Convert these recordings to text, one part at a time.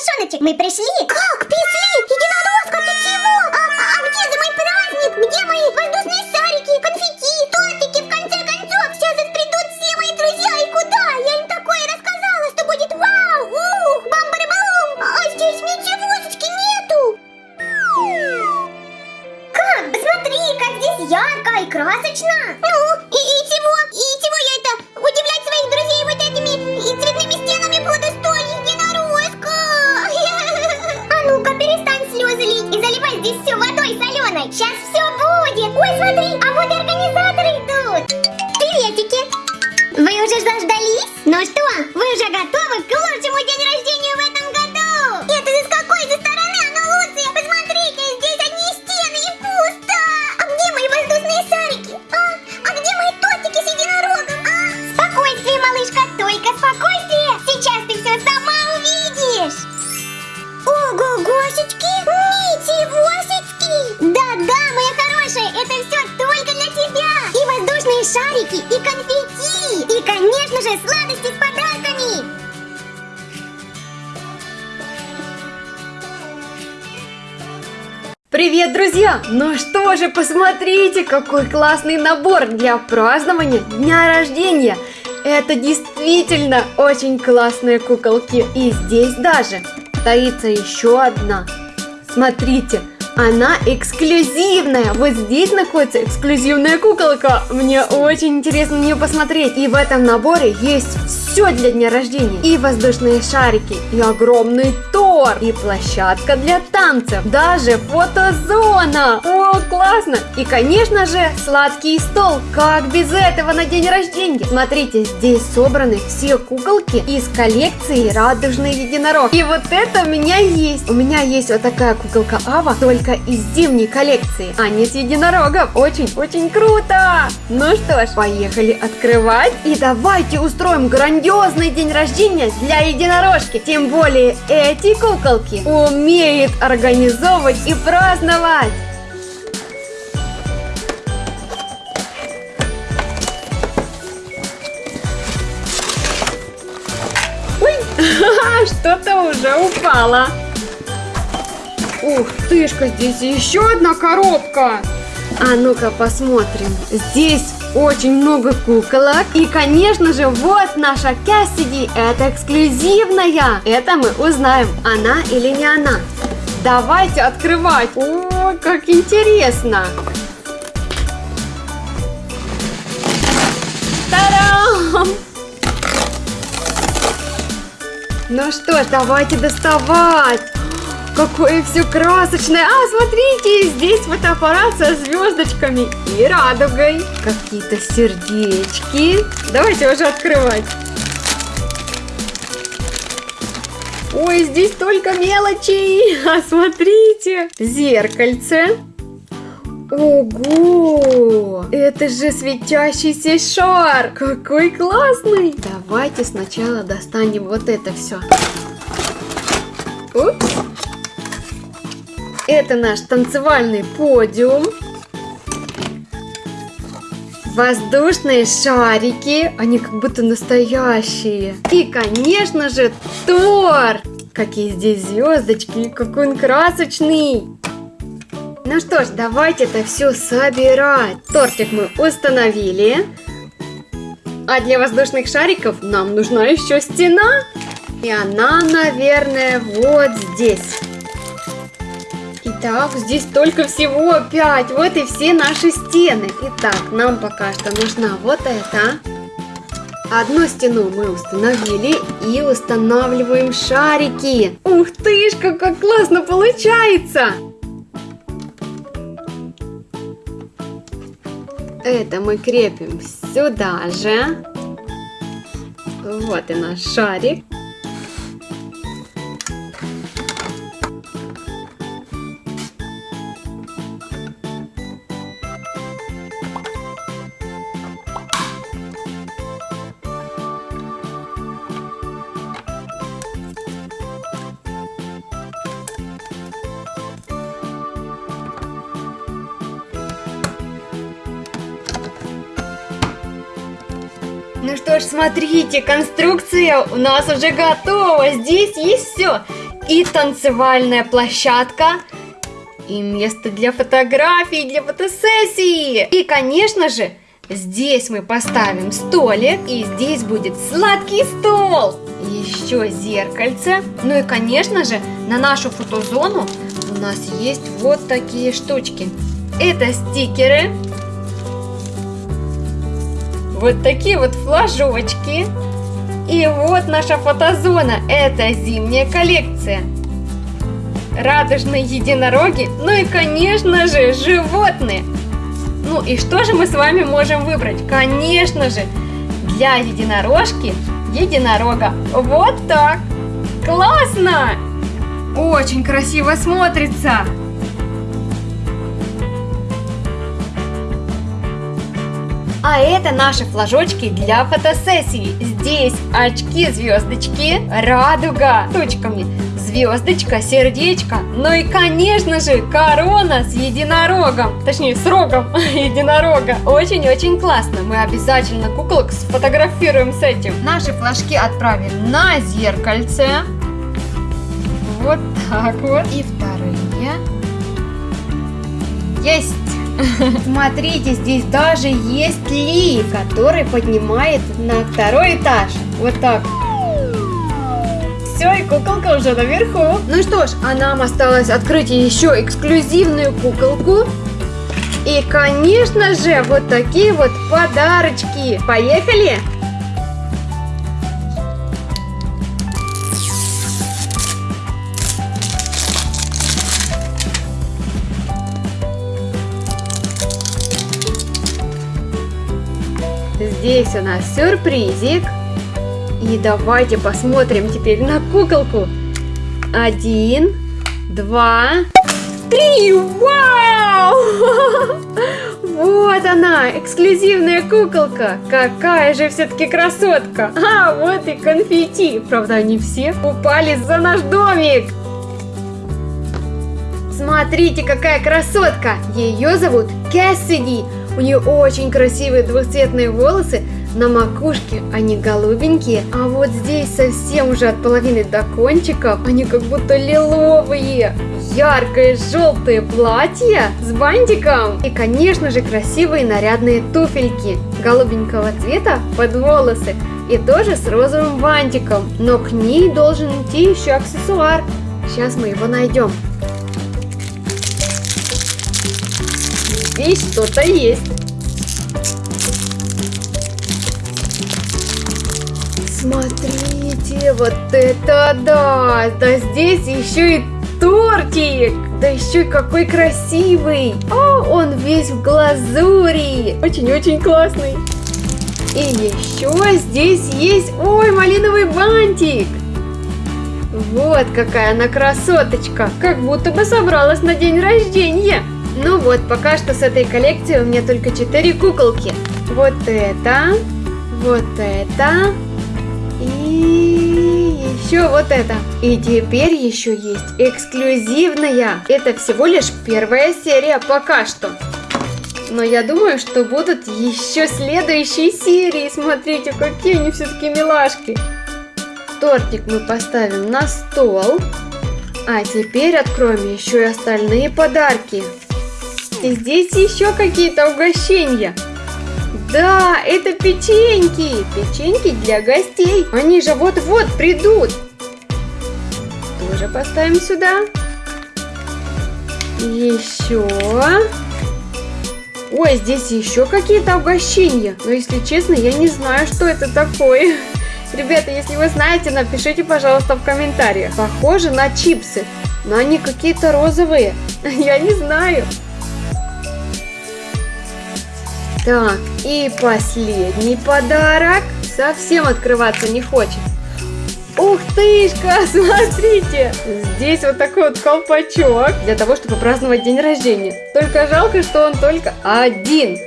мышоночек, мы пришли. Как? Пришли? Единорожка, ты чего? А, а где же мой праздник? Где мои воздушные шарики, конфетти, тортики? В конце концов, сейчас придут все мои друзья. И куда? Я им такое рассказала, что будет вау, ух, бам-бам, а здесь ничегошечки нету. Как? Посмотри, как здесь ярко и красочно. Ну, шарики, и конфетти, и, конечно же, сладости с подарками! Привет, друзья! Ну что же, посмотрите, какой классный набор для празднования дня рождения! Это действительно очень классные куколки. И здесь даже стоится еще одна. Смотрите, она эксклюзивная. Вот здесь находится эксклюзивная куколка. Мне очень интересно на нее посмотреть. И в этом наборе есть все для дня рождения. И воздушные шарики, и огромный торт, и площадка для танцев, даже фотозона. О, классно! И, конечно же, сладкий стол. Как без этого на день рождения? Смотрите, здесь собраны все куколки из коллекции Радужный единорог. И вот это у меня есть. У меня есть вот такая куколка Ава, только из зимней коллекции, а не с единорогом. Очень-очень круто! Ну что ж, поехали открывать. И давайте устроим грандиозный день рождения для единорожки. Тем более эти куколки умеют организовывать и праздновать. Ой, что-то уже упало. Ух тышка, здесь еще одна коробка. А ну-ка посмотрим. Здесь очень много куколок. И, конечно же, вот наша Кассиди. Это эксклюзивная. Это мы узнаем, она или не она. Давайте открывать. О, как интересно. Та-дам! Ну что ж, давайте доставать. Какое все красочное! А, смотрите, здесь фотоаппарат со звездочками и радугой. Какие-то сердечки. Давайте уже открывать. Ой, здесь только мелочи. А смотрите, зеркальце. Ого! Это же светящийся шар! Какой классный! Давайте сначала достанем вот это все. Упс! Это наш танцевальный подиум. Воздушные шарики, они как будто настоящие. И, конечно же, торт. Какие здесь звездочки, какой он красочный. Ну что ж, давайте это все собирать. Тортик мы установили. А для воздушных шариков нам нужна еще стена. И она, наверное, вот здесь. Итак, здесь только всего 5. Вот и все наши стены. Итак, нам пока что нужна вот эта. Одну стену мы установили и устанавливаем шарики. Ух ты ж, как классно получается! Это мы крепим сюда же. Вот и наш шарик. Ж, смотрите, конструкция у нас уже готова. Здесь есть все. и танцевальная площадка, и место для фотографий, для фотосессии. И, конечно же, здесь мы поставим столик, и здесь будет сладкий стол. Еще зеркальце. Ну и, конечно же, на нашу фотозону у нас есть вот такие штучки. Это стикеры. Вот такие вот флажочки. И вот наша фотозона. Это зимняя коллекция. Радужные единороги. Ну и, конечно же, животные. Ну и что же мы с вами можем выбрать? Конечно же, для единорожки единорога. Вот так. Классно! Очень красиво смотрится. А это наши флажочки для фотосессии. Здесь очки-звездочки, радуга точками, звездочка, сердечко, ну и, конечно же, корона с единорогом, точнее, с рогом единорога. Очень-очень классно. Мы обязательно куколок сфотографируем с этим. Наши флажки отправим на зеркальце. Вот так вот. И вторые. Есть! Смотрите, здесь даже есть Ли, который поднимает на второй этаж. Вот так. Все, и куколка уже наверху. Ну что ж, а нам осталось открыть еще эксклюзивную куколку. И, конечно же, вот такие вот подарочки. Поехали! Здесь у нас сюрпризик. И давайте посмотрим теперь на куколку. Один, два, три! Вау! Вот она, эксклюзивная куколка. Какая же все-таки красотка. А, вот и конфетти. Правда, они все упали за наш домик. Смотрите, какая красотка. Ее зовут Кэссиди. У нее очень красивые двухцветные волосы, на макушке они голубенькие, а вот здесь совсем уже от половины до кончиков они как будто лиловые. Яркое желтое платье с бантиком и, конечно же, красивые нарядные туфельки голубенького цвета под волосы и тоже с розовым бантиком. Но к ней должен идти еще аксессуар. Сейчас мы его найдем. Здесь что-то есть. Смотрите, вот это да! Да здесь еще и тортик! Да еще и какой красивый! О, он весь в глазури! Очень-очень классный! И еще здесь есть, ой, малиновый бантик! Вот какая она красоточка! Как будто бы собралась на день рождения! Ну вот, пока что с этой коллекции у меня только 4 куколки. Вот это, вот это, и еще вот это. И теперь еще есть эксклюзивная. Это всего лишь первая серия пока что. Но я думаю, что будут еще следующие серии. Смотрите, какие они все-таки милашки. Тортик мы поставим на стол. А теперь откроем еще и остальные подарки. И здесь еще какие-то угощения. Да, это печеньки. Печеньки для гостей. Они же вот-вот придут. Тоже поставим сюда. Еще. Ой, здесь еще какие-то угощения. Но, если честно, я не знаю, что это такое. Ребята, если вы знаете, напишите, пожалуйста, в комментариях. Похоже на чипсы, но они какие-то розовые. Я не знаю. Так, и последний подарок. Совсем открываться не хочет. Ух тышка, смотрите! Здесь вот такой вот колпачок для того, чтобы праздновать день рождения. Только жалко, что он только один.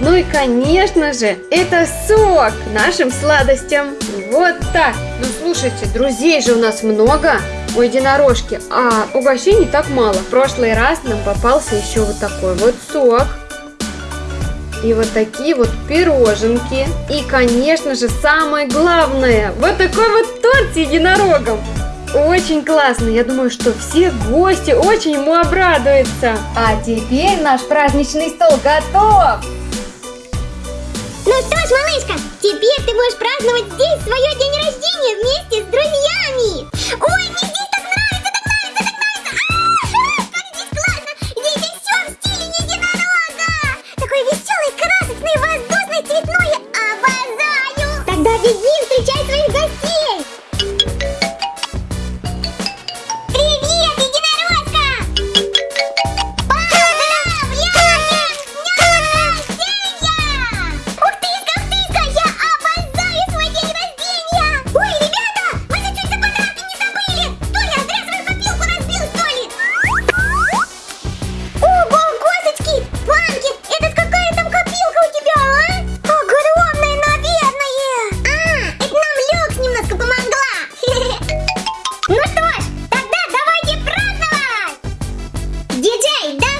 Ну и, конечно же, это сок нашим сладостям. Вот так. Ну, слушайте, друзей же у нас много у единорожки, а угощений так мало. В прошлый раз нам попался еще вот такой вот сок. И вот такие вот пироженки. И, конечно же, самое главное, вот такой вот торт с единорогом. очень классно. Я думаю, что все гости очень ему обрадуются. А теперь наш праздничный стол готов. Ну что ж, малышка, теперь ты можешь праздновать здесь свое день рождения вместе Детей, да!